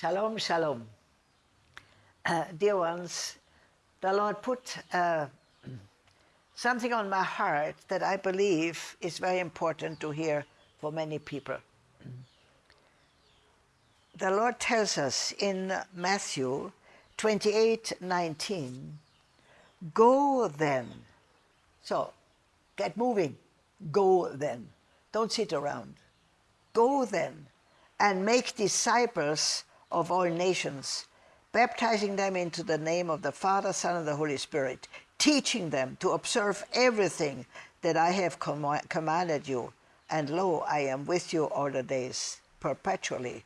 Shalom, shalom. Uh, dear ones, the Lord put uh, something on my heart that I believe is very important to hear for many people. The Lord tells us in Matthew 28, 19, Go then. So, get moving. Go then. Don't sit around. Go then and make disciples of all nations, baptizing them into the name of the Father, Son, and the Holy Spirit, teaching them to observe everything that I have com commanded you. And lo, I am with you all the days, perpetually.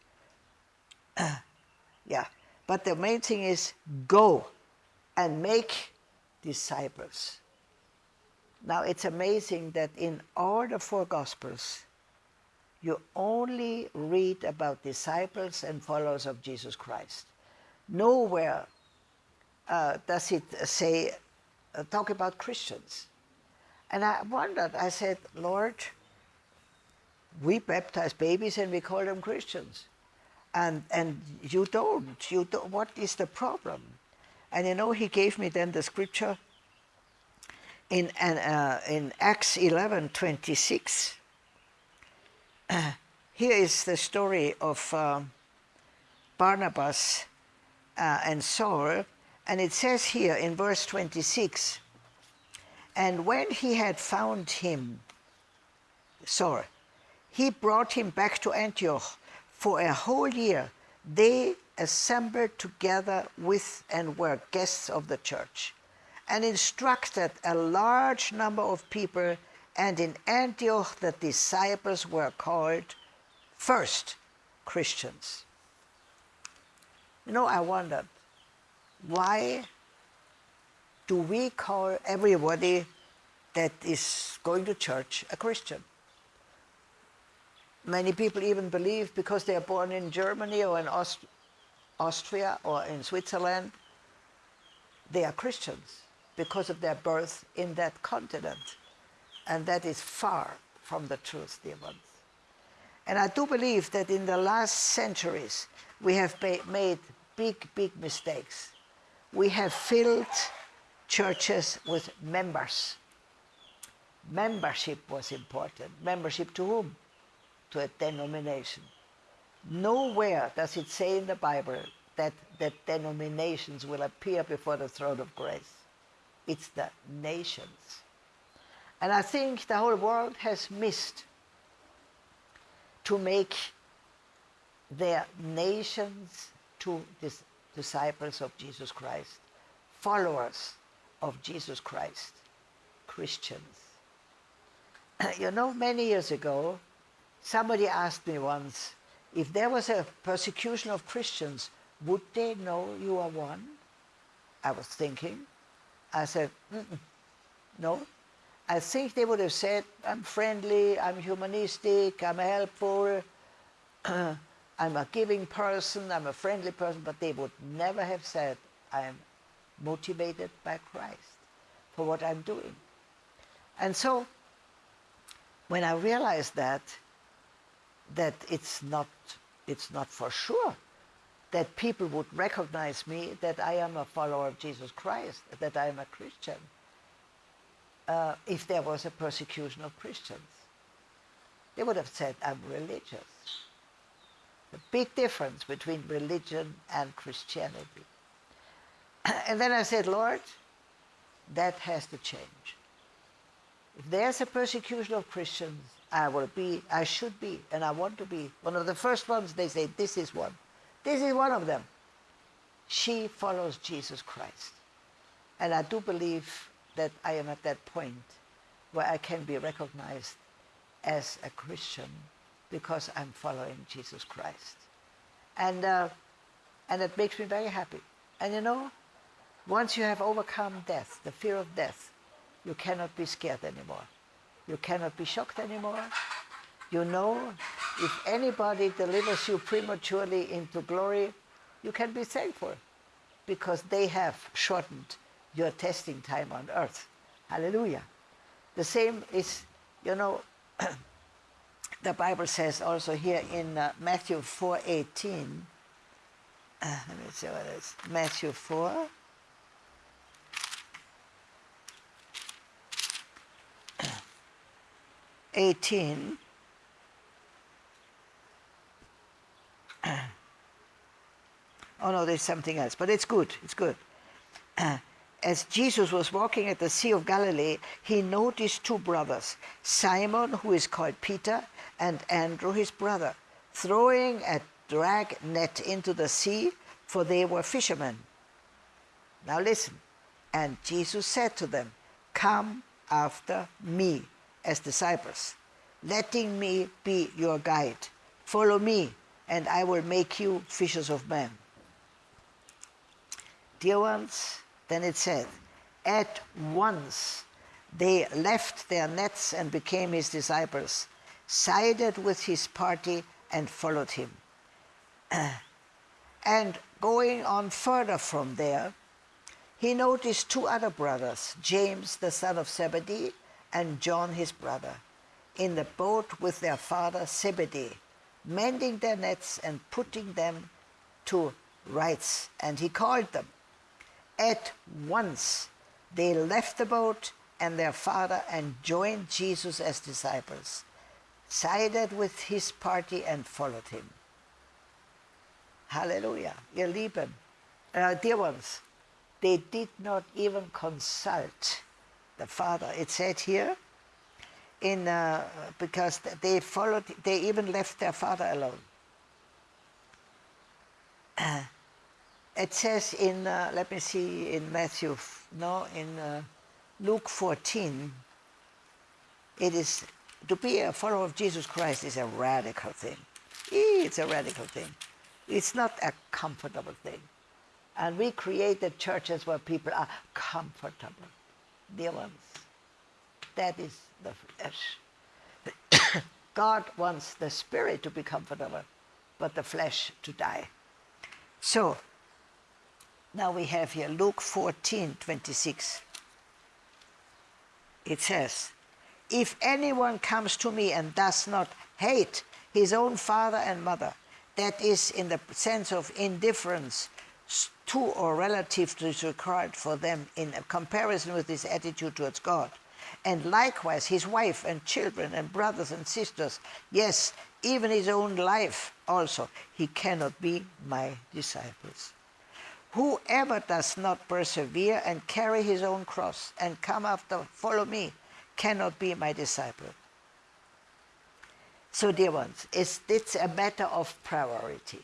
yeah, but the main thing is go and make disciples. Now it's amazing that in all the four Gospels, you only read about disciples and followers of Jesus Christ. Nowhere uh, does it say, uh, talk about Christians. And I wondered, I said, Lord, we baptize babies and we call them Christians. And, and you don't, you don't, what is the problem? And you know, he gave me then the scripture in, uh, in Acts 11, 26. here is the story of um, Barnabas uh, and Saul, and it says here in verse 26, and when he had found him, Saul, he brought him back to Antioch for a whole year. They assembled together with and were guests of the church and instructed a large number of people and in Antioch the disciples were called first Christians. You know, I wondered, why do we call everybody that is going to church a Christian? Many people even believe because they are born in Germany or in Aust Austria or in Switzerland, they are Christians because of their birth in that continent. And that is far from the truth, dear ones. And I do believe that in the last centuries, we have made big, big mistakes. We have filled churches with members. Membership was important. Membership to whom? To a denomination. Nowhere does it say in the Bible that, that denominations will appear before the throne of grace. It's the nations. And I think the whole world has missed to make their nations to dis disciples of Jesus Christ, followers of Jesus Christ, Christians. you know, many years ago, somebody asked me once, if there was a persecution of Christians, would they know you are one? I was thinking. I said, no, I think they would have said, I'm friendly, I'm humanistic, I'm helpful, I'm a giving person, I'm a friendly person, but they would never have said, I am motivated by Christ for what I'm doing. And so, when I realized that, that it's not, it's not for sure that people would recognize me, that I am a follower of Jesus Christ, that I am a Christian, uh, if there was a persecution of Christians. They would have said, I'm religious. The big difference between religion and Christianity. and then I said, Lord, that has to change. If there's a persecution of Christians, I will be, I should be, and I want to be one of the first ones they say, this is one. This is one of them. She follows Jesus Christ. And I do believe that I am at that point where I can be recognized as a Christian because I'm following Jesus Christ. And, uh, and it makes me very happy. And you know, once you have overcome death, the fear of death, you cannot be scared anymore. You cannot be shocked anymore. You know, if anybody delivers you prematurely into glory, you can be thankful because they have shortened your testing time on earth. Hallelujah. The same is, you know, the Bible says also here in uh, Matthew 4.18, Uh, let me see what it is. Matthew 4. Eighteen. oh no, there's something else, but it's good. It's good. As Jesus was walking at the Sea of Galilee, he noticed two brothers, Simon, who is called Peter, and Andrew, his brother, throwing a drag net into the sea, for they were fishermen. Now listen. And Jesus said to them, Come after me as disciples, letting me be your guide. Follow me, and I will make you fishers of men. Dear ones, then it said, At once they left their nets and became his disciples, sided with his party and followed him. and going on further from there, he noticed two other brothers, James the son of Zebedee and John his brother, in the boat with their father Zebedee, mending their nets and putting them to rights. And he called them. At once they left the boat and their father and joined Jesus as disciples, sided with his party and followed him. Hallelujah. Ihr Lieben, uh, dear ones, they did not even consult the father. It said here, in, uh, because they followed, they even left their father alone. It says in, uh, let me see, in Matthew, no, in uh, Luke 14, it is, to be a follower of Jesus Christ is a radical thing. It's a radical thing. It's not a comfortable thing. And we created churches where people are comfortable. Dear ones, that is the flesh. God wants the spirit to be comfortable, but the flesh to die. So, now we have here Luke 14, 26. It says, If anyone comes to me and does not hate his own father and mother, that is in the sense of indifference to or relative to is required for them in comparison with his attitude towards God. And likewise his wife and children and brothers and sisters, yes, even his own life also, he cannot be my disciples. Whoever does not persevere and carry his own cross and come after, follow me, cannot be my disciple. So, dear ones, it's, it's a matter of priority.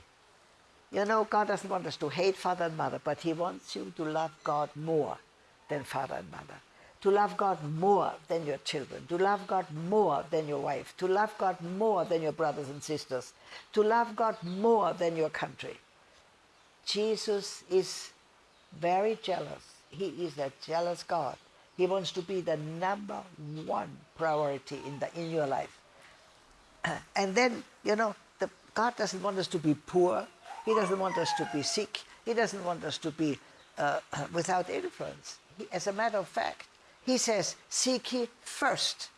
You know, God doesn't want us to hate father and mother, but he wants you to love God more than father and mother. To love God more than your children, to love God more than your wife, to love God more than your brothers and sisters, to love God more than your country. Jesus is very jealous. He is a jealous God. He wants to be the number one priority in, the, in your life. And then, you know, the, God doesn't want us to be poor. He doesn't want us to be sick. He doesn't want us to be uh, without influence. He, as a matter of fact, he says, seek ye first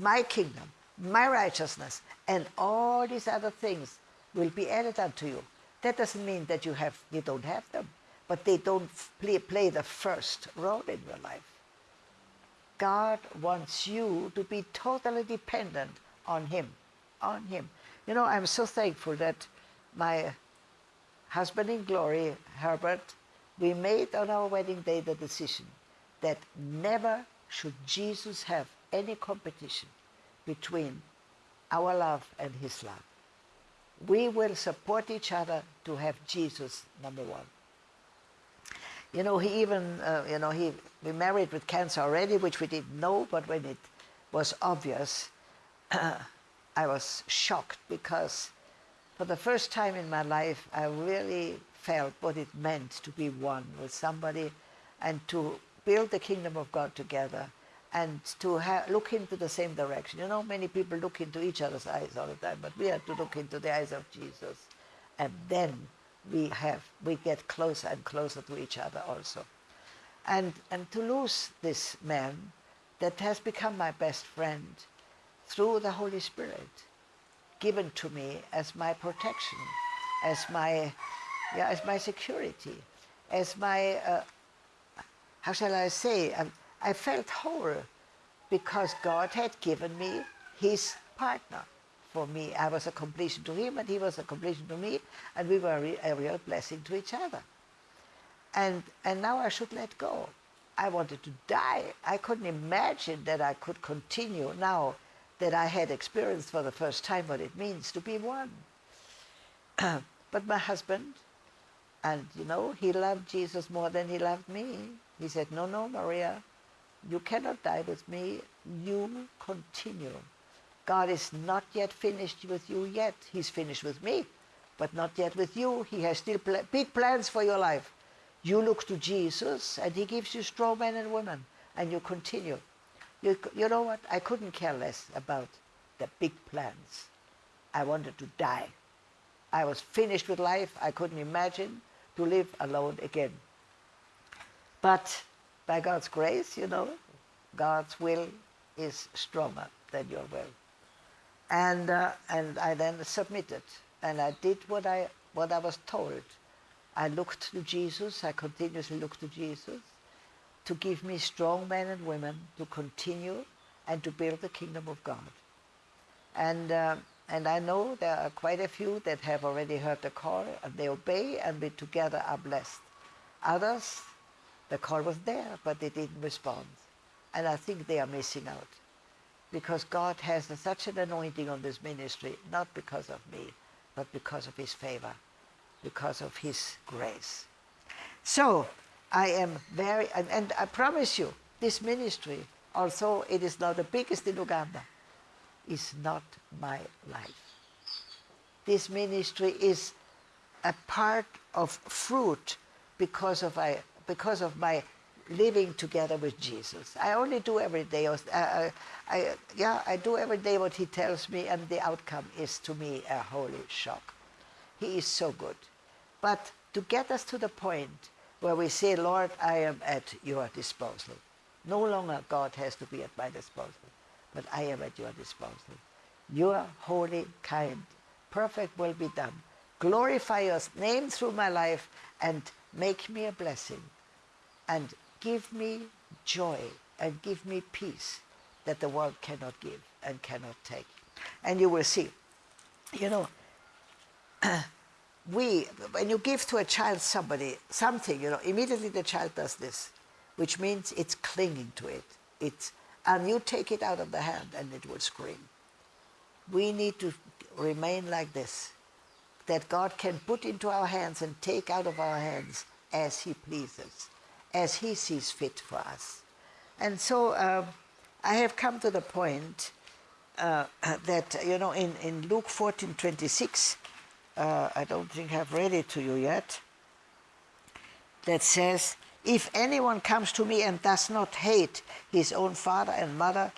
my kingdom, my righteousness, and all these other things will be added unto you. That doesn't mean that you have you don't have them, but they don't play, play the first role in your life. God wants you to be totally dependent on Him, on Him. You know, I'm so thankful that my husband in glory, Herbert, we made on our wedding day the decision that never should Jesus have any competition between our love and his love we will support each other to have Jesus number one. You know, he even, uh, you know, he we married with cancer already, which we didn't know, but when it was obvious, I was shocked because for the first time in my life, I really felt what it meant to be one with somebody and to build the kingdom of God together and to look into the same direction. You know, many people look into each other's eyes all the time, but we have to look into the eyes of Jesus. And then we have, we get closer and closer to each other also. And, and to lose this man that has become my best friend through the Holy Spirit, given to me as my protection, as my, yeah, as my security, as my, uh, how shall I say, I, I felt whole because God had given me his partner for me. I was a completion to him and he was a completion to me and we were a, re a real blessing to each other. And, and now I should let go. I wanted to die. I couldn't imagine that I could continue now that I had experienced for the first time what it means to be one. but my husband, and you know, he loved Jesus more than he loved me. He said, no, no, Maria, you cannot die with me. You continue. God is not yet finished with you yet. He's finished with me, but not yet with you. He has still pl big plans for your life. You look to Jesus, and he gives you strong men and women, and you continue. You, you know what? I couldn't care less about the big plans. I wanted to die. I was finished with life. I couldn't imagine to live alone again. But by God's grace, you know, God's will is stronger than your will. And, uh, and I then submitted, and I did what I, what I was told. I looked to Jesus, I continuously looked to Jesus to give me strong men and women to continue and to build the kingdom of God. And, uh, and I know there are quite a few that have already heard the call and they obey and we together are blessed. Others, the call was there, but they didn't respond. And I think they are missing out because God has such an anointing on this ministry, not because of me, but because of his favor because of his grace. So I am very, and, and I promise you, this ministry, although it is not the biggest in Uganda, is not my life. This ministry is a part of fruit because of, I, because of my living together with Jesus. I only do every day, uh, uh, I, yeah, I do every day what he tells me and the outcome is to me a holy shock. He is so good. But to get us to the point where we say, Lord, I am at your disposal. No longer God has to be at my disposal, but I am at your disposal. Your holy, kind, perfect will be done. Glorify your name through my life and make me a blessing and give me joy and give me peace that the world cannot give and cannot take. And you will see, you know, we, when you give to a child somebody, something, you know, immediately the child does this, which means it's clinging to it. It's, and you take it out of the hand and it will scream. We need to remain like this, that God can put into our hands and take out of our hands as he pleases, as he sees fit for us. And so uh, I have come to the point uh, that, you know, in, in Luke 14, 26, uh, I don't think I've read it to you yet, that says, if anyone comes to me and does not hate his own father and mother,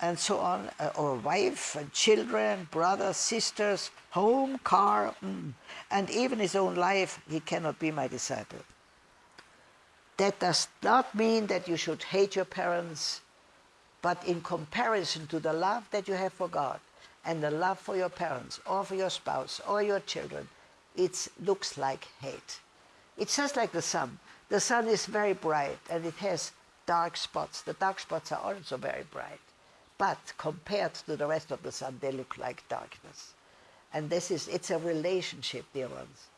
and so on, uh, or wife and children, brothers, sisters, home, car, mm, and even his own life, he cannot be my disciple. That does not mean that you should hate your parents, but in comparison to the love that you have for God, and the love for your parents or for your spouse or your children, it looks like hate. It's just like the sun. The sun is very bright and it has dark spots. The dark spots are also very bright. But compared to the rest of the sun, they look like darkness. And this is, it's a relationship, dear ones.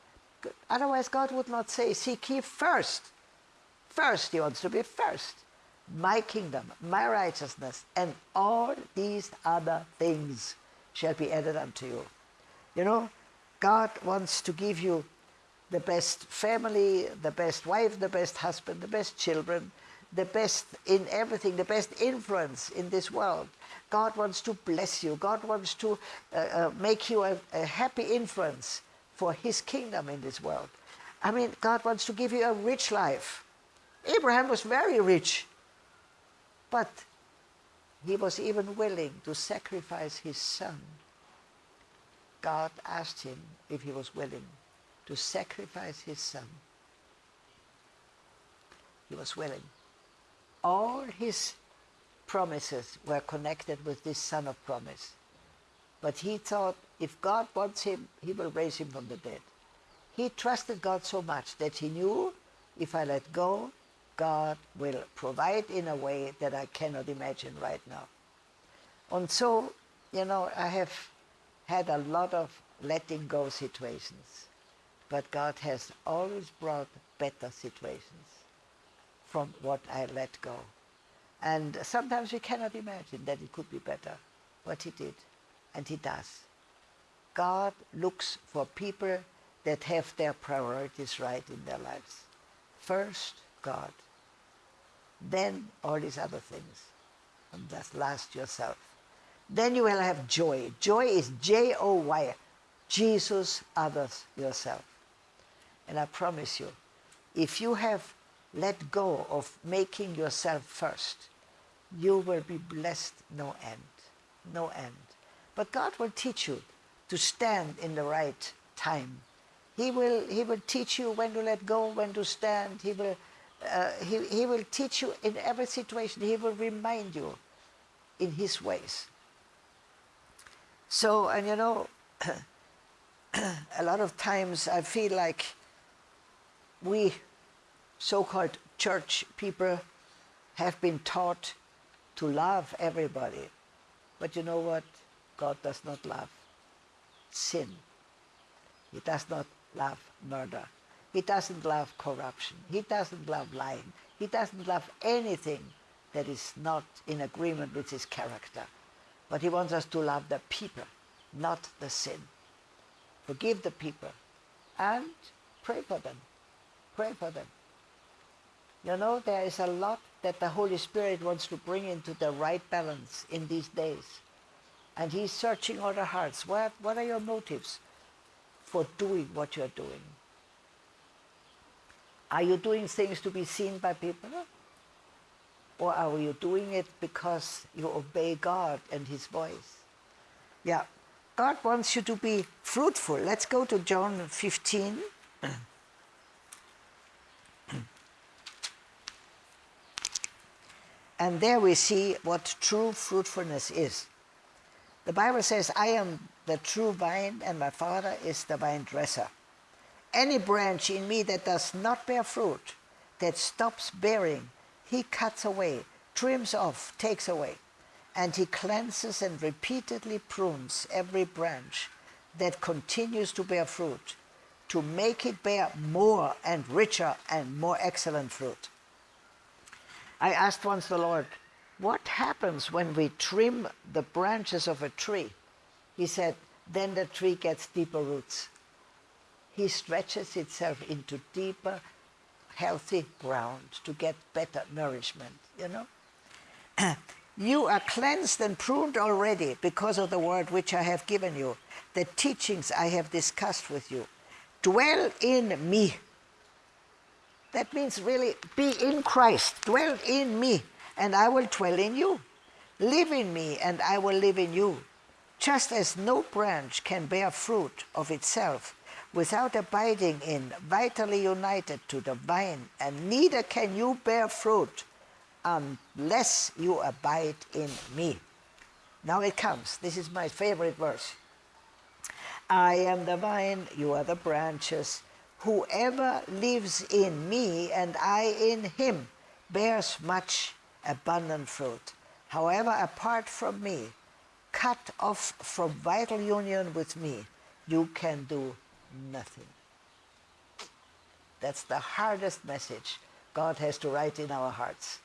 Otherwise, God would not say, seek ye first. First, he wants to be first. My kingdom, my righteousness, and all these other things shall be added unto you. You know, God wants to give you the best family, the best wife, the best husband, the best children, the best in everything, the best influence in this world. God wants to bless you. God wants to uh, uh, make you a, a happy influence for his kingdom in this world. I mean, God wants to give you a rich life. Abraham was very rich, but he was even willing to sacrifice his son. God asked him if he was willing to sacrifice his son. He was willing. All his promises were connected with this son of promise. But he thought if God wants him, he will raise him from the dead. He trusted God so much that he knew if I let go, God will provide in a way that I cannot imagine right now. And so, you know, I have had a lot of letting go situations, but God has always brought better situations from what I let go. And sometimes we cannot imagine that it could be better, but he did, and he does. God looks for people that have their priorities right in their lives. First, God. Then all these other things. And just last yourself. Then you will have joy. Joy is J-O-Y. Jesus, others, yourself. And I promise you, if you have let go of making yourself first, you will be blessed no end, no end. But God will teach you to stand in the right time. He will, he will teach you when to let go, when to stand. He will, uh, he, he will teach you in every situation. He will remind you in his ways. So, and you know, a lot of times I feel like we so-called church people have been taught to love everybody. But you know what? God does not love sin. He does not love murder. He doesn't love corruption. He doesn't love lying. He doesn't love anything that is not in agreement with his character. But he wants us to love the people, not the sin. Forgive the people and pray for them. Pray for them. You know, there is a lot that the Holy Spirit wants to bring into the right balance in these days. And he's searching all the hearts. What, what are your motives for doing what you're doing? Are you doing things to be seen by people? Or are you doing it because you obey God and his voice? Yeah, God wants you to be fruitful. Let's go to John 15. And there we see what true fruitfulness is. The Bible says, I am the true vine and my Father is the vine dresser. Any branch in me that does not bear fruit, that stops bearing, he cuts away, trims off, takes away. And he cleanses and repeatedly prunes every branch that continues to bear fruit, to make it bear more and richer and more excellent fruit. I asked once the Lord, what happens when we trim the branches of a tree? He said, then the tree gets deeper roots. He stretches itself into deeper, healthy ground to get better nourishment, you know? you are cleansed and pruned already because of the word which I have given you, the teachings I have discussed with you. Dwell in me that means really be in Christ, dwell in me, and I will dwell in you. Live in me, and I will live in you. Just as no branch can bear fruit of itself without abiding in, vitally united to the vine, and neither can you bear fruit unless you abide in me. Now it comes. This is my favorite verse. I am the vine, you are the branches. Whoever lives in me and I in him bears much abundant fruit. However, apart from me, cut off from vital union with me, you can do nothing. That's the hardest message God has to write in our hearts.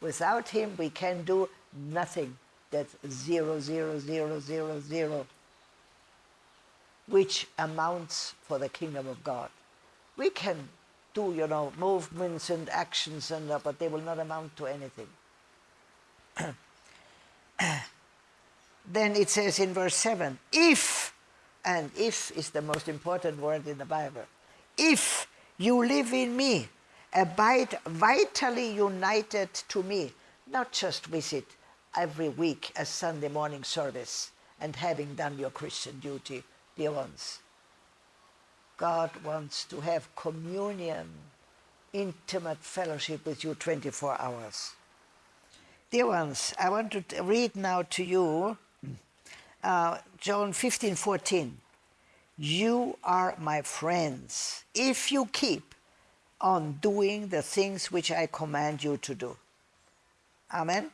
Without him, we can do nothing. That's zero, zero, zero, zero, zero, which amounts for the kingdom of God we can do, you know, movements and actions, and uh, but they will not amount to anything. then it says in verse 7, if, and if is the most important word in the Bible, if you live in me, abide vitally united to me, not just visit every week a Sunday morning service and having done your Christian duty, dear ones, God wants to have communion, intimate fellowship with you 24 hours. Dear ones, I want to read now to you uh, John 15, 14. You are my friends if you keep on doing the things which I command you to do. Amen.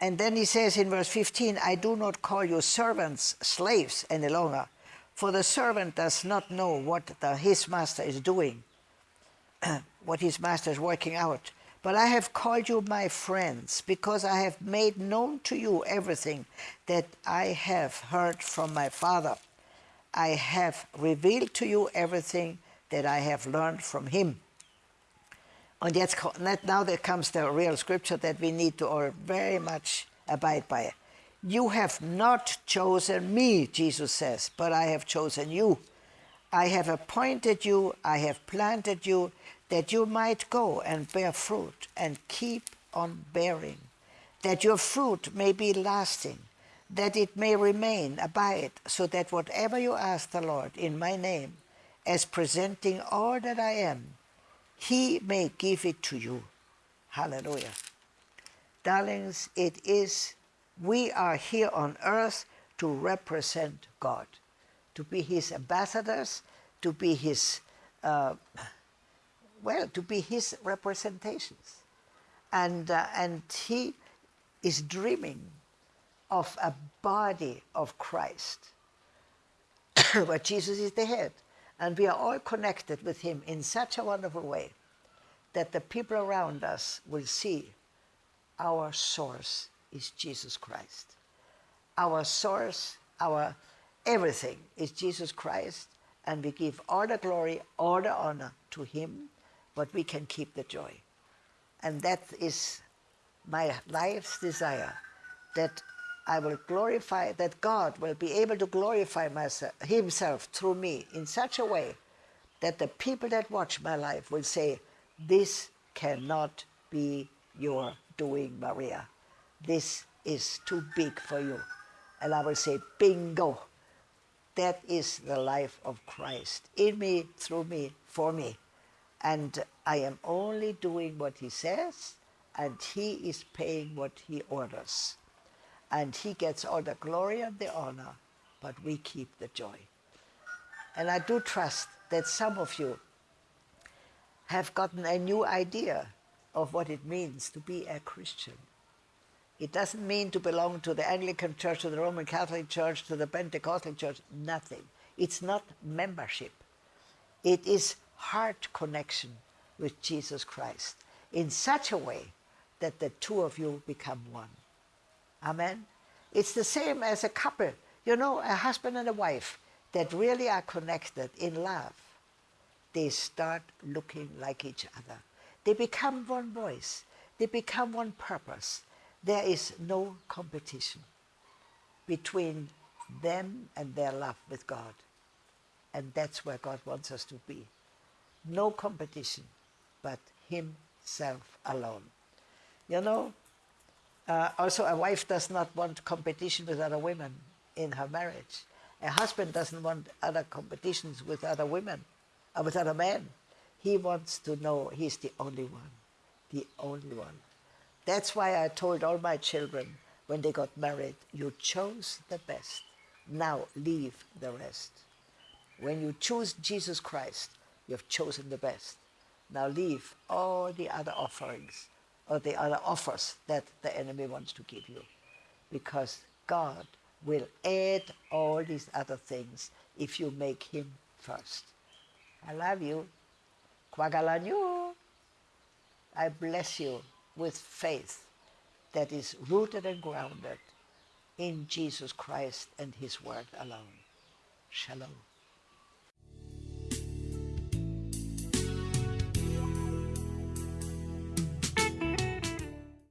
And then he says in verse 15, I do not call you servants, slaves any longer, for the servant does not know what the, his master is doing, what his master is working out. But I have called you my friends, because I have made known to you everything that I have heard from my Father. I have revealed to you everything that I have learned from him. And yet, now there comes the real scripture that we need to all very much abide by. You have not chosen me, Jesus says, but I have chosen you. I have appointed you, I have planted you, that you might go and bear fruit and keep on bearing, that your fruit may be lasting, that it may remain, abide, so that whatever you ask the Lord in my name, as presenting all that I am, he may give it to you. Hallelujah. Darlings, it is, we are here on earth to represent God, to be his ambassadors, to be his, uh, well, to be his representations. And, uh, and he is dreaming of a body of Christ, where Jesus is the head. And we are all connected with him in such a wonderful way that the people around us will see our source is Jesus Christ. Our source, our everything is Jesus Christ, and we give all the glory, all the honor to him, but we can keep the joy. And that is my life's desire, that I will glorify, that God will be able to glorify myself, himself through me in such a way that the people that watch my life will say, this cannot be your doing, Maria. This is too big for you. And I will say, bingo. That is the life of Christ, in me, through me, for me. And I am only doing what he says, and he is paying what he orders and he gets all the glory and the honor, but we keep the joy. And I do trust that some of you have gotten a new idea of what it means to be a Christian. It doesn't mean to belong to the Anglican Church, to the Roman Catholic Church, to the Pentecostal Church, nothing. It's not membership. It is heart connection with Jesus Christ in such a way that the two of you become one. Amen. It's the same as a couple, you know, a husband and a wife that really are connected in love. They start looking like each other. They become one voice. They become one purpose. There is no competition between them and their love with God. And that's where God wants us to be. No competition, but himself alone. You know, uh, also, a wife does not want competition with other women in her marriage. A husband doesn't want other competitions with other women, or uh, with other men. He wants to know he's the only one, the only one. That's why I told all my children when they got married, you chose the best. Now leave the rest. When you choose Jesus Christ, you've chosen the best. Now leave all the other offerings or the other offers that the enemy wants to give you. Because God will add all these other things if you make him first. I love you. Kwagalanyu. I bless you with faith that is rooted and grounded in Jesus Christ and his word alone. Shalom.